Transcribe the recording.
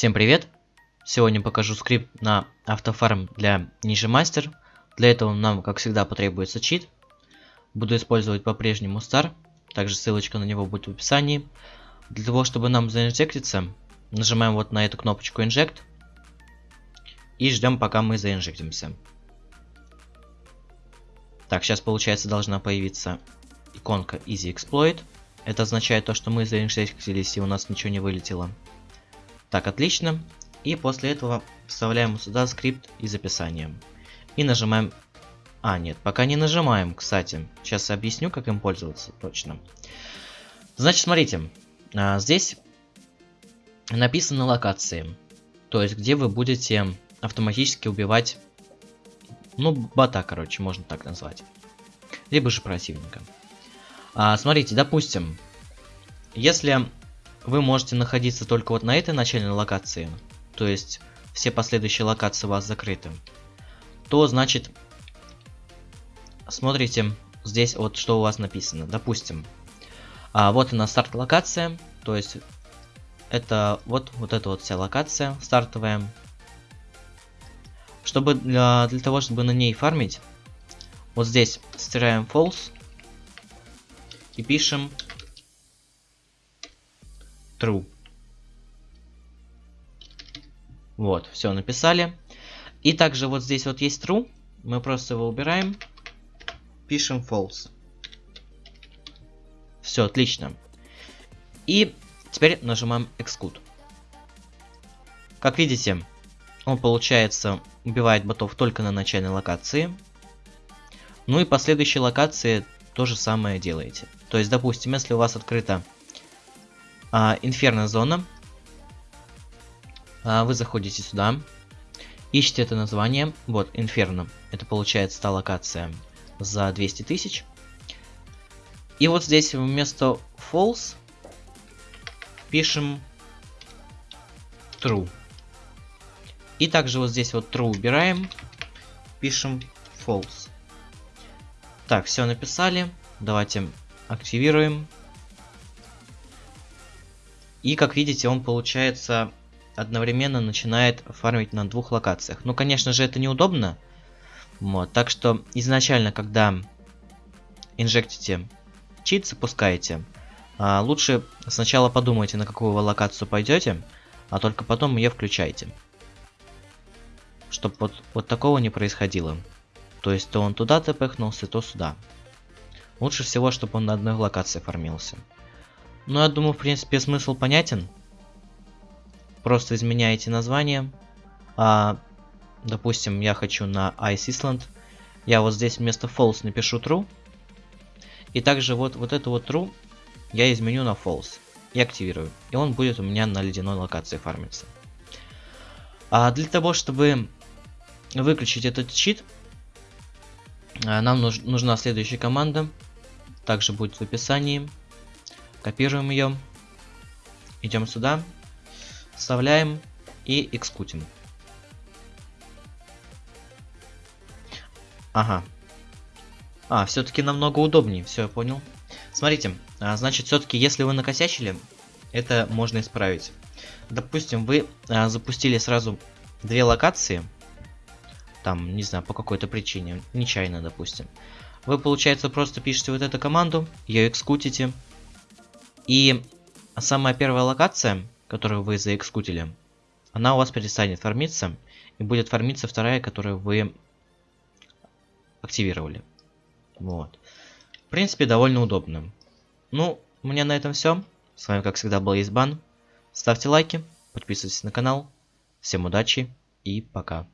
Всем привет! Сегодня покажу скрипт на автофарм для Ninja Master. Для этого нам, как всегда, потребуется чит. Буду использовать по-прежнему Star. Также ссылочка на него будет в описании. Для того, чтобы нам заинжектиться, нажимаем вот на эту кнопочку Inject. И ждем, пока мы заинжектимся. Так, сейчас, получается, должна появиться иконка Easy Exploit. Это означает то, что мы заинжектились и у нас ничего не вылетело. Так, отлично. И после этого вставляем сюда скрипт из описания. И нажимаем... А, нет, пока не нажимаем, кстати. Сейчас объясню, как им пользоваться точно. Значит, смотрите. А, здесь написаны локации. То есть, где вы будете автоматически убивать... Ну, бота, короче, можно так назвать. Либо же противника. А, смотрите, допустим, если вы можете находиться только вот на этой начальной локации, то есть все последующие локации у вас закрыты, то значит смотрите здесь вот что у вас написано. Допустим, а, вот она старт локация, то есть это вот, вот эта вот вся локация стартовая. Чтобы для, для того, чтобы на ней фармить, вот здесь стираем false и пишем true. Вот, все написали. И также вот здесь вот есть true. Мы просто его убираем. Пишем false. Все, отлично. И теперь нажимаем exclude. Как видите, он получается убивает ботов только на начальной локации. Ну и последующие локации то же самое делаете. То есть, допустим, если у вас открыта а, инферно зона. А, вы заходите сюда. Ищите это название. Вот, инферно. Это получается та локация за 200 тысяч. И вот здесь вместо false пишем true. И также вот здесь вот true убираем, пишем false. Так, все написали. Давайте активируем. И как видите, он получается одновременно начинает фармить на двух локациях. Ну, конечно же, это неудобно. Вот, так что изначально, когда инжектите чит, запускаете, а, лучше сначала подумайте, на какую вы локацию пойдете, а только потом ее включайте. Чтобы вот, вот такого не происходило. То есть, то он туда тпхнулся, то сюда. Лучше всего, чтобы он на одной локации фармился. Ну, я думаю, в принципе, смысл понятен. Просто изменяете название. А, допустим, я хочу на Ice Island. Я вот здесь вместо false напишу true. И также вот, вот эту вот true я изменю на false. И активирую. И он будет у меня на ледяной локации фармиться. А для того, чтобы выключить этот чит, а, нам нуж нужна следующая команда. Также будет в описании. Копируем ее. Идем сюда. Вставляем и экскутим. Ага. А, все-таки намного удобнее, все, я понял. Смотрите, а, значит, все-таки, если вы накосячили, это можно исправить. Допустим, вы а, запустили сразу две локации, там, не знаю, по какой-то причине, нечаянно, допустим. Вы, получается, просто пишете вот эту команду, ее экскутите, и самая первая локация, которую вы заэкскутили, она у вас перестанет фармиться. И будет фармиться вторая, которую вы активировали. Вот. В принципе, довольно удобно. Ну, у меня на этом все. С вами, как всегда, был Избан. Ставьте лайки, подписывайтесь на канал. Всем удачи и пока.